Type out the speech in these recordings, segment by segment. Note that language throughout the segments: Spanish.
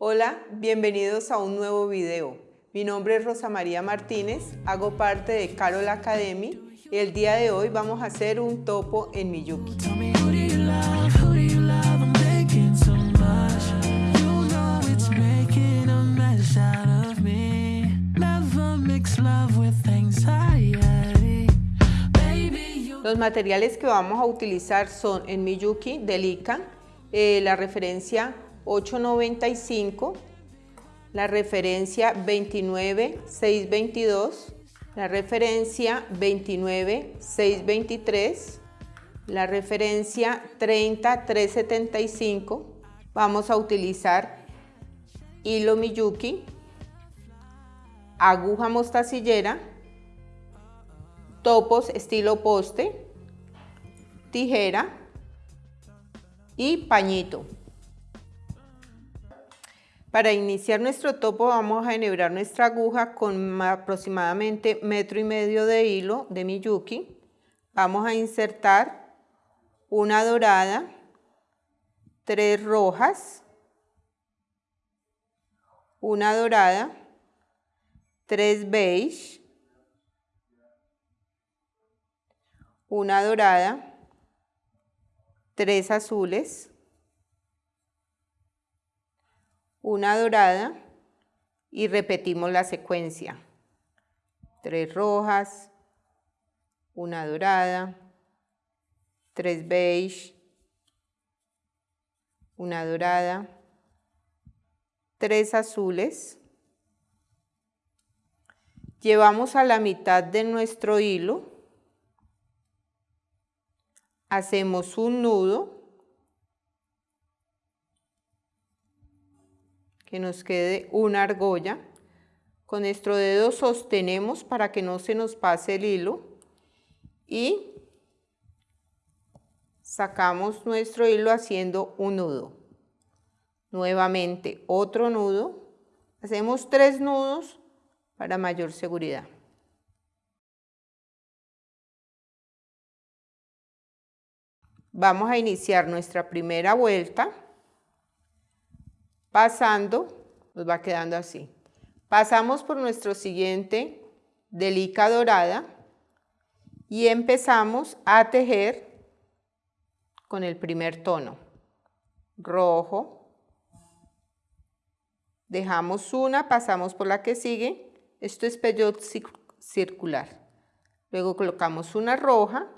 Hola, bienvenidos a un nuevo video. Mi nombre es Rosa María Martínez, hago parte de Carol Academy y el día de hoy vamos a hacer un topo en Miyuki. Los materiales que vamos a utilizar son en Miyuki Delica, eh, la referencia 895, la referencia 29622, la referencia 29623, la referencia 30375. Vamos a utilizar hilo Miyuki, aguja mostacillera, topos estilo poste, tijera y pañito. Para iniciar nuestro topo vamos a enhebrar nuestra aguja con aproximadamente metro y medio de hilo de Miyuki. Vamos a insertar una dorada, tres rojas, una dorada, tres beige, una dorada, tres azules, una dorada y repetimos la secuencia. Tres rojas, una dorada, tres beige, una dorada, tres azules. Llevamos a la mitad de nuestro hilo hacemos un nudo que nos quede una argolla. Con nuestro dedo sostenemos para que no se nos pase el hilo y sacamos nuestro hilo haciendo un nudo. Nuevamente otro nudo. Hacemos tres nudos para mayor seguridad. Vamos a iniciar nuestra primera vuelta pasando, nos va quedando así. Pasamos por nuestro siguiente delica dorada y empezamos a tejer con el primer tono. Rojo, dejamos una, pasamos por la que sigue, esto es peyot circular. Luego colocamos una roja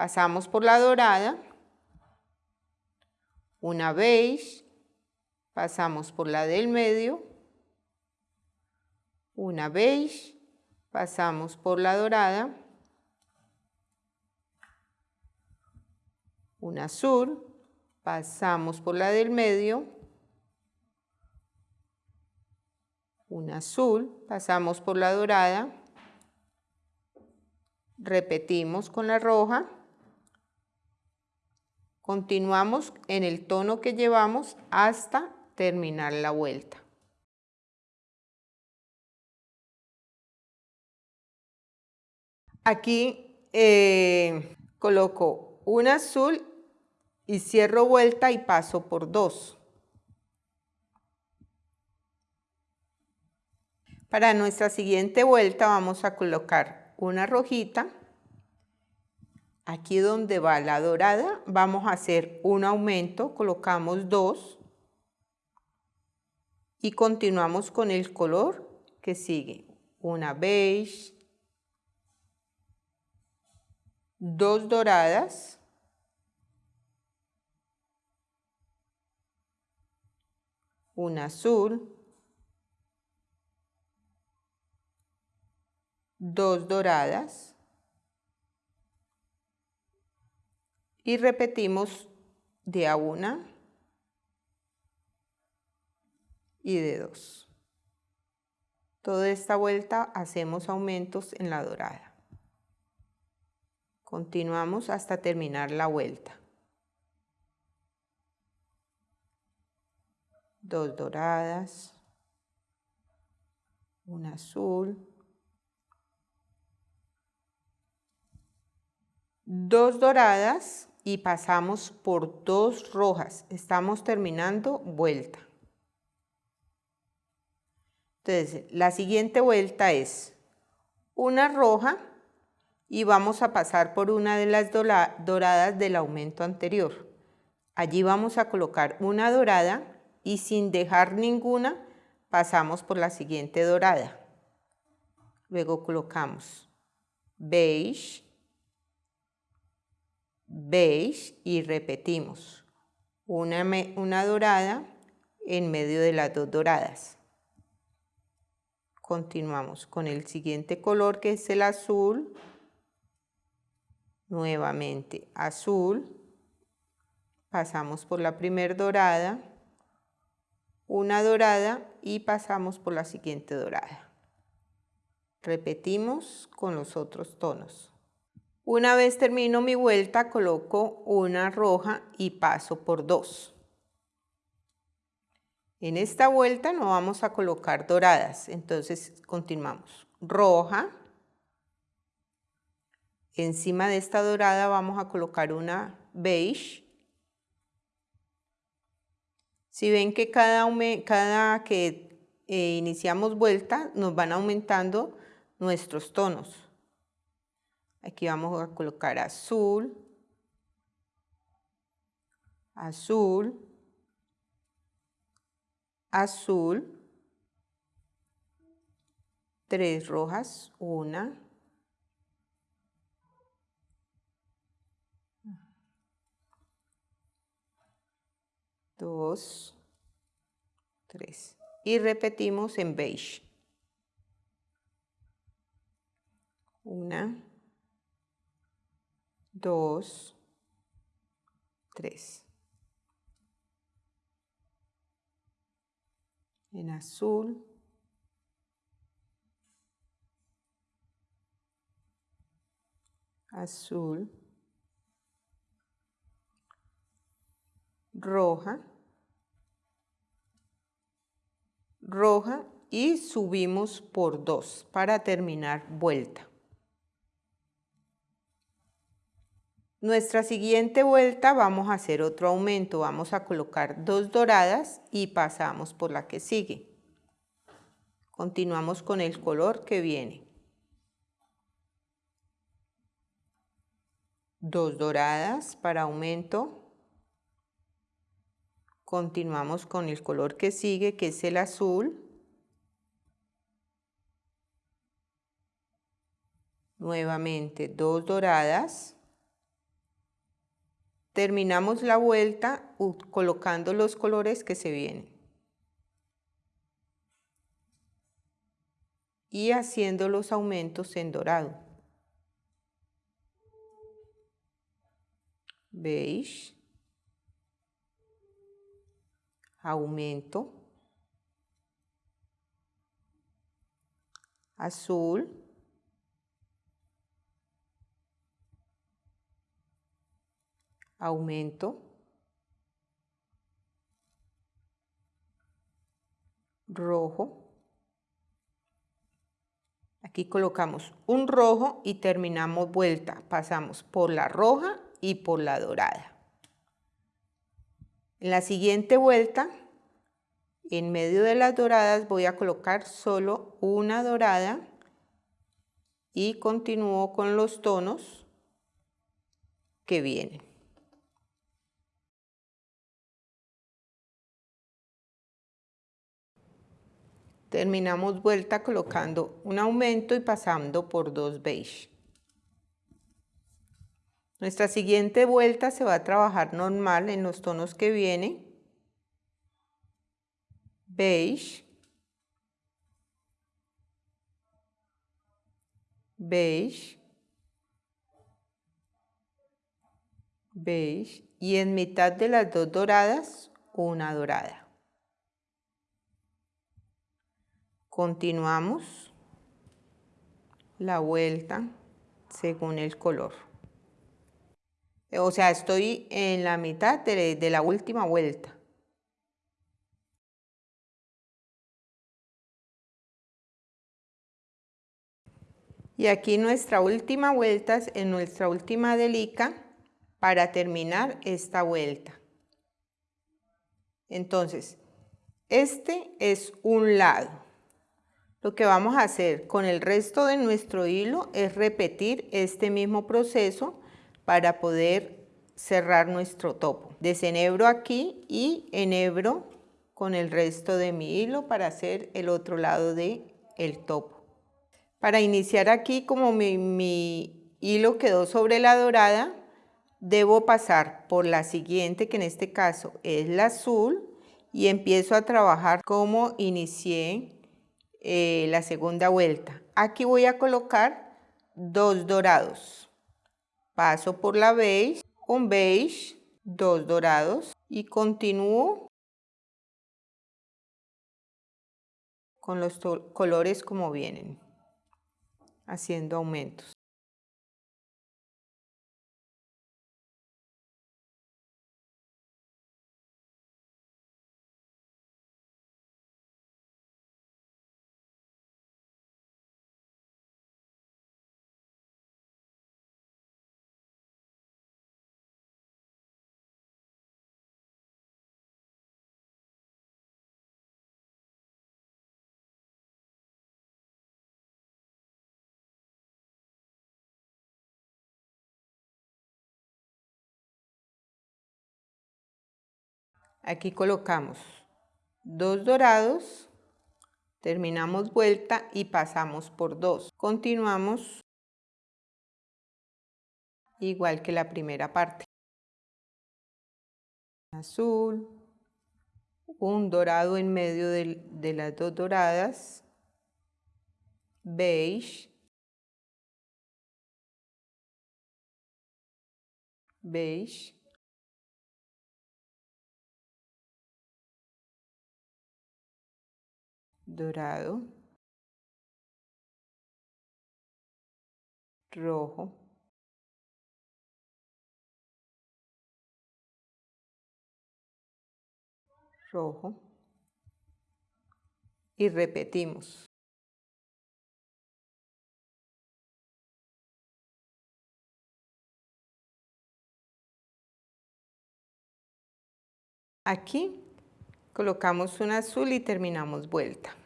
pasamos por la dorada, una beige, pasamos por la del medio, una beige, pasamos por la dorada, una azul, pasamos por la del medio, una azul, pasamos por la dorada, repetimos con la roja, Continuamos en el tono que llevamos hasta terminar la vuelta. Aquí eh, coloco un azul y cierro vuelta y paso por dos. Para nuestra siguiente vuelta vamos a colocar una rojita Aquí donde va la dorada vamos a hacer un aumento, colocamos dos y continuamos con el color que sigue. Una beige, dos doradas, una azul, dos doradas, y repetimos de a una y de dos. Toda esta vuelta hacemos aumentos en la dorada. Continuamos hasta terminar la vuelta. Dos doradas, una azul, dos doradas y pasamos por dos rojas. Estamos terminando vuelta. Entonces, la siguiente vuelta es una roja y vamos a pasar por una de las doradas del aumento anterior. Allí vamos a colocar una dorada y sin dejar ninguna pasamos por la siguiente dorada. Luego colocamos beige, beige y repetimos una, una dorada en medio de las dos doradas. Continuamos con el siguiente color que es el azul. Nuevamente azul. Pasamos por la primer dorada. Una dorada y pasamos por la siguiente dorada. Repetimos con los otros tonos. Una vez termino mi vuelta, coloco una roja y paso por dos. En esta vuelta no vamos a colocar doradas, entonces continuamos. Roja. Encima de esta dorada vamos a colocar una beige. Si ven que cada, cada que eh, iniciamos vuelta nos van aumentando nuestros tonos. Aquí vamos a colocar azul, azul, azul, tres rojas, una, dos, tres. Y repetimos en beige. Una, dos, tres. En azul, azul, roja, roja y subimos por dos para terminar vuelta. Nuestra siguiente vuelta vamos a hacer otro aumento, vamos a colocar dos doradas y pasamos por la que sigue. Continuamos con el color que viene. Dos doradas para aumento. Continuamos con el color que sigue, que es el azul. Nuevamente dos doradas terminamos la vuelta colocando los colores que se vienen. Y haciendo los aumentos en dorado. Beige. Aumento. Azul. Aumento, rojo. Aquí colocamos un rojo y terminamos vuelta. Pasamos por la roja y por la dorada. En la siguiente vuelta, en medio de las doradas voy a colocar solo una dorada y continúo con los tonos que vienen. Terminamos vuelta colocando un aumento y pasando por dos beige. Nuestra siguiente vuelta se va a trabajar normal en los tonos que viene. Beige. Beige. Beige. Y en mitad de las dos doradas, una dorada. Continuamos la vuelta según el color. O sea, estoy en la mitad de, la última vuelta. Y aquí nuestra última vuelta es en nuestra última delica para terminar esta vuelta. Entonces, este es un lado. Lo que vamos a hacer con el resto de nuestro hilo es repetir este mismo proceso para poder cerrar nuestro topo. Desenhebro aquí y enhebro con el resto de mi hilo para hacer el otro lado de el topo. Para iniciar aquí, como mi, mi hilo quedó sobre la dorada, debo pasar por la siguiente, que en este caso es la azul, y empiezo a trabajar como inicié eh, la segunda vuelta. Aquí voy a colocar dos dorados. Paso por la beige, un beige, dos dorados y continúo con los colores como vienen, haciendo aumentos. Aquí colocamos dos dorados, terminamos vuelta y pasamos por dos. Continuamos igual que la primera parte. Azul, un dorado en medio de, de las dos doradas, beige, beige, dorado, rojo, rojo y repetimos. Aquí colocamos un azul y terminamos vuelta.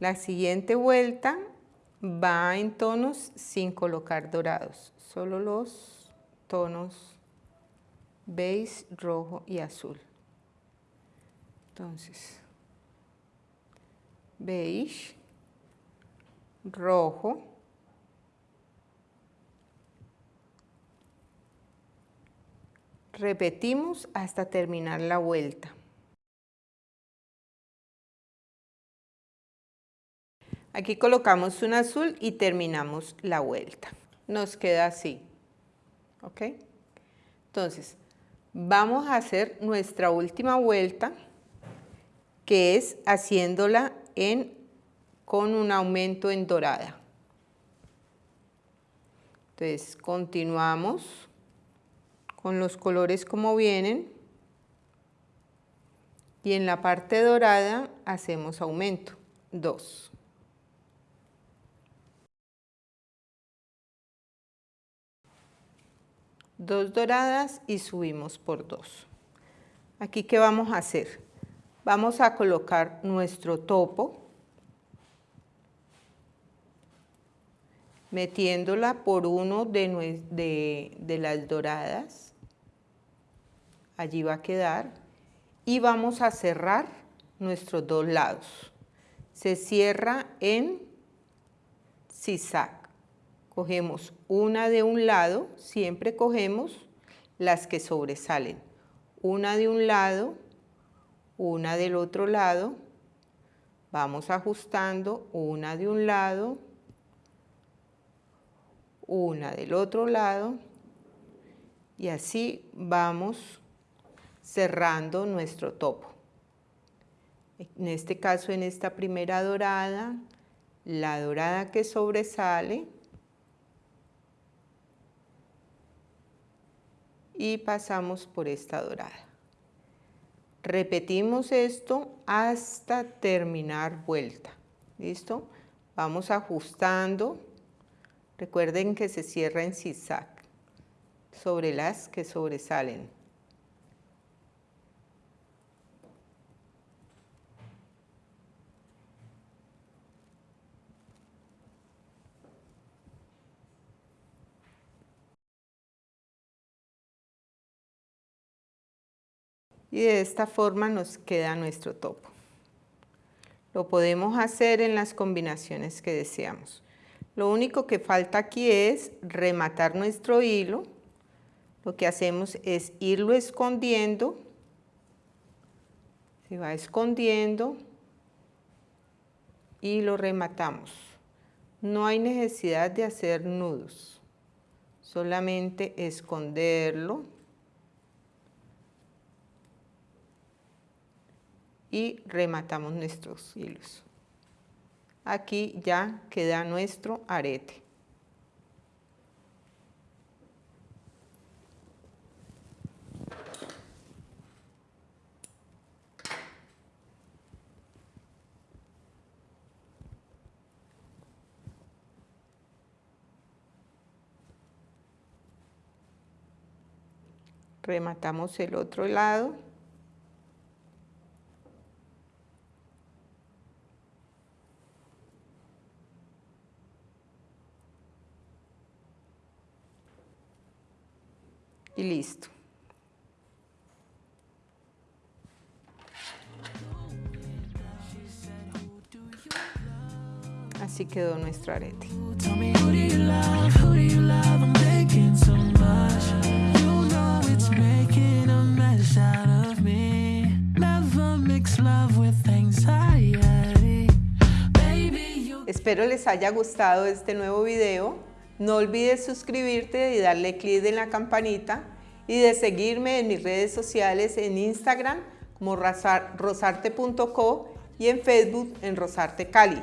La siguiente vuelta va en tonos sin colocar dorados, solo los tonos beige, rojo y azul. Entonces, beige, rojo, repetimos hasta terminar la vuelta. Aquí colocamos un azul y terminamos la vuelta. Nos queda así. ¿Ok? Entonces, vamos a hacer nuestra última vuelta, que es haciéndola en, con un aumento en dorada. Entonces, continuamos con los colores como vienen. Y en la parte dorada hacemos aumento, 2. Dos doradas y subimos por dos. Aquí, ¿qué vamos a hacer? Vamos a colocar nuestro topo, metiéndola por uno de, de, las doradas. Allí va a quedar. Y vamos a cerrar nuestros dos lados. Se cierra en zigzag cogemos una de un lado, siempre cogemos las que sobresalen. Una de un lado, una del otro lado, vamos ajustando una de un lado, una del otro lado y así vamos cerrando nuestro topo. En este caso, en esta primera dorada, la dorada que sobresale, y pasamos por esta dorada. Repetimos esto hasta terminar vuelta. ¿Listo? Vamos ajustando. Recuerden que se cierra en zigzag sobre las que sobresalen. Y de esta forma nos queda nuestro topo. Lo podemos hacer en las combinaciones que deseamos. Lo único que falta aquí es rematar nuestro hilo. Lo que hacemos es irlo escondiendo. Se va escondiendo y lo rematamos. No hay necesidad de hacer nudos, solamente esconderlo y rematamos nuestros hilos. Aquí ya queda nuestro arete. rematamos el otro lado listo. Así quedó nuestro arete. Espero les haya gustado este nuevo video. No olvides suscribirte y darle clic en la campanita y de seguirme en mis redes sociales en Instagram como rosarte.co y en Facebook en Rosarte Cali.